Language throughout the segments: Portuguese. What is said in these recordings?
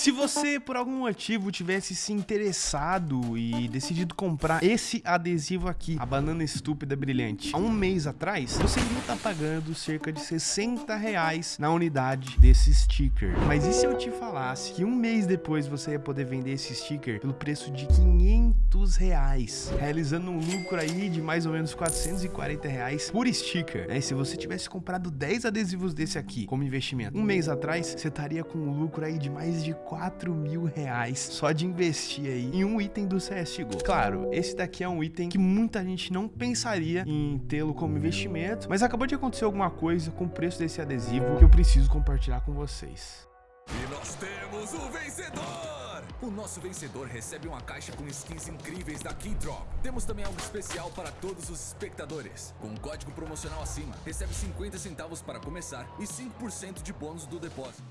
Se você, por algum motivo, tivesse se interessado e decidido comprar esse adesivo aqui, a banana estúpida brilhante, há um mês atrás, você iria estar pagando cerca de 60 reais na unidade desse sticker. Mas e se eu te falasse que um mês depois você ia poder vender esse sticker pelo preço de 500 reais, realizando um lucro aí de mais ou menos 440 reais por sticker, né? Se você tivesse comprado 10 adesivos desse aqui como investimento, um mês atrás, você estaria com um lucro aí de mais de 4 mil reais só de investir aí em um item do CSGO. Claro, esse daqui é um item que muita gente não pensaria em tê-lo como investimento, mas acabou de acontecer alguma coisa com o preço desse adesivo que eu preciso compartilhar com vocês. E nós temos o vencedor! O nosso vencedor recebe uma caixa com skins incríveis da Keydrop. Temos também algo especial para todos os espectadores. Com um código promocional acima, recebe 50 centavos para começar e 5% de bônus do depósito.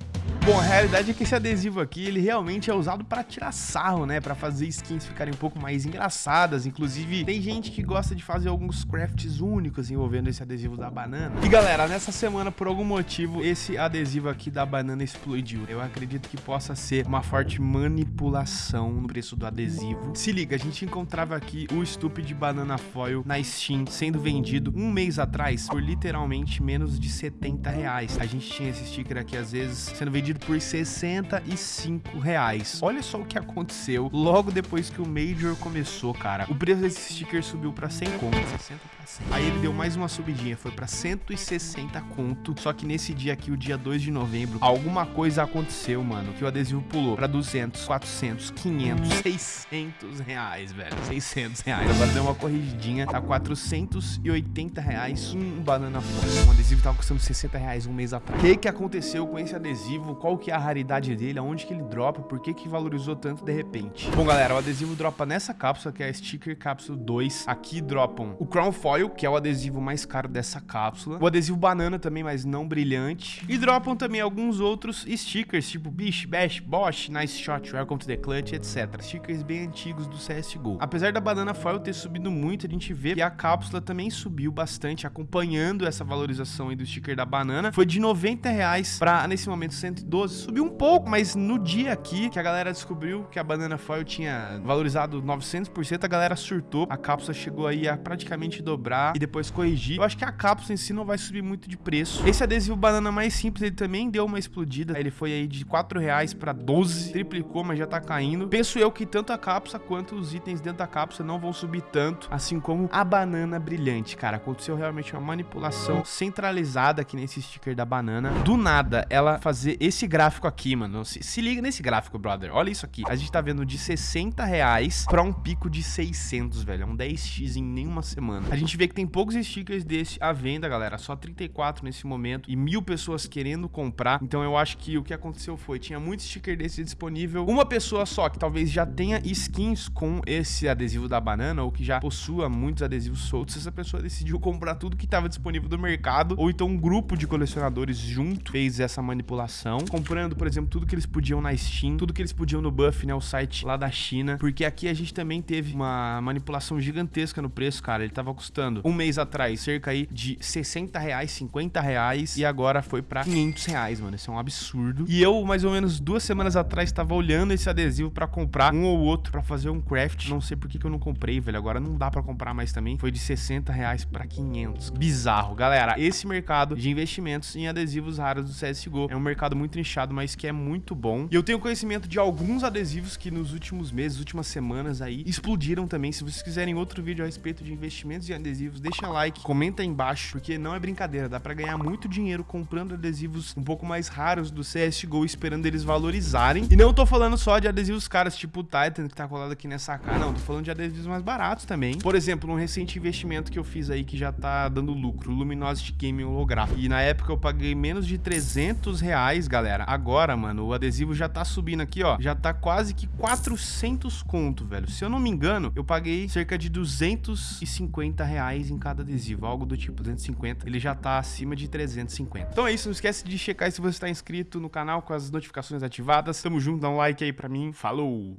Bom, a realidade é que esse adesivo aqui, ele realmente é usado para tirar sarro, né? Para fazer skins ficarem um pouco mais engraçadas. Inclusive, tem gente que gosta de fazer alguns crafts únicos envolvendo esse adesivo da banana. E galera, nessa semana, por algum motivo, esse adesivo aqui da banana explodiu. Eu acredito que possa ser uma forte manipulação no preço do adesivo. Se liga, a gente encontrava aqui o Stupid Banana Foil na Steam sendo vendido um mês atrás por literalmente menos de 70 reais. A gente tinha esse sticker aqui, às vezes, sendo vendido por 65 reais. Olha só o que aconteceu logo depois que o Major começou, cara. O preço desse sticker subiu pra 100 conto, 60 pra 100. Aí ele deu mais uma subidinha, foi pra 160 conto. Só que nesse dia aqui, o dia 2 de novembro, alguma coisa aconteceu, mano, que o adesivo pulou pra 200, 400, 500, 600 reais, velho. 600 reais. Agora deu uma corrigidinha, tá 480 reais um banana fora. Um adesivo tava custando 60 reais um mês atrás. O que que aconteceu com esse adesivo? qual que é a raridade dele, aonde que ele dropa, por que que valorizou tanto de repente. Bom, galera, o adesivo dropa nessa cápsula, que é a Sticker Capsule 2. Aqui dropam o Crown Foil, que é o adesivo mais caro dessa cápsula. O adesivo banana também, mas não brilhante. E dropam também alguns outros stickers, tipo Bish, Bash, Bosch, Nice Shot, Welcome to the Clutch, etc. Stickers bem antigos do CSGO. Apesar da banana foil ter subido muito, a gente vê que a cápsula também subiu bastante, acompanhando essa valorização aí do sticker da banana. Foi de 90 reais para, nesse momento, 112 12, subiu um pouco, mas no dia aqui que a galera descobriu que a banana foil tinha valorizado 900%, a galera surtou, a cápsula chegou aí a praticamente dobrar e depois corrigir. Eu acho que a cápsula em si não vai subir muito de preço. Esse adesivo banana mais simples, ele também deu uma explodida, ele foi aí de 4 reais para 12, triplicou, mas já tá caindo. Penso eu que tanto a cápsula quanto os itens dentro da cápsula não vão subir tanto, assim como a banana brilhante, cara. Aconteceu realmente uma manipulação centralizada aqui nesse sticker da banana. Do nada, ela fazer esse gráfico aqui, mano. Se, se, liga nesse gráfico, brother. Olha isso aqui. A gente tá vendo de 60 reais pra um pico de 600, velho. É um 10x em nenhuma semana. A gente vê que tem poucos stickers desse à venda, galera. Só 34 nesse momento e mil pessoas querendo comprar. Então eu acho que o que aconteceu foi, tinha muito sticker desse disponível. Uma pessoa só que talvez já tenha skins com esse adesivo da banana ou que já possua muitos adesivos soltos. Essa pessoa decidiu comprar tudo que estava disponível no mercado ou então um grupo de colecionadores junto fez essa manipulação comprando, por exemplo, tudo que eles podiam na Steam, tudo que eles podiam no Buff, né, o site lá da China, porque aqui a gente também teve uma manipulação gigantesca no preço, cara, ele tava custando um mês atrás cerca aí de 60 reais, 50 reais, e agora foi pra 500 reais, mano, isso é um absurdo. E eu, mais ou menos duas semanas atrás, tava olhando esse adesivo pra comprar um ou outro pra fazer um craft, não sei por que, que eu não comprei, velho, agora não dá pra comprar mais também, foi de 60 reais pra 500, bizarro. Galera, esse mercado de investimentos em adesivos raros do CSGO é um mercado muito nichado, mas que é muito bom. E eu tenho conhecimento de alguns adesivos que nos últimos meses, últimas semanas aí, explodiram também. Se vocês quiserem outro vídeo a respeito de investimentos em adesivos, deixa like, comenta aí embaixo, porque não é brincadeira, dá pra ganhar muito dinheiro comprando adesivos um pouco mais raros do CSGO, esperando eles valorizarem. E não tô falando só de adesivos caros, tipo o Titan, que tá colado aqui nessa cara. Não, tô falando de adesivos mais baratos também. Por exemplo, um recente investimento que eu fiz aí que já tá dando lucro, Luminosity Game Holográfico. E na época eu paguei menos de 300 reais, galera. Agora, mano, o adesivo já tá subindo aqui, ó. Já tá quase que 400 conto, velho. Se eu não me engano, eu paguei cerca de 250 reais em cada adesivo. Algo do tipo 250. Ele já tá acima de 350. Então é isso. Não esquece de checar se você tá inscrito no canal com as notificações ativadas. Tamo junto. Dá um like aí mim. Falou!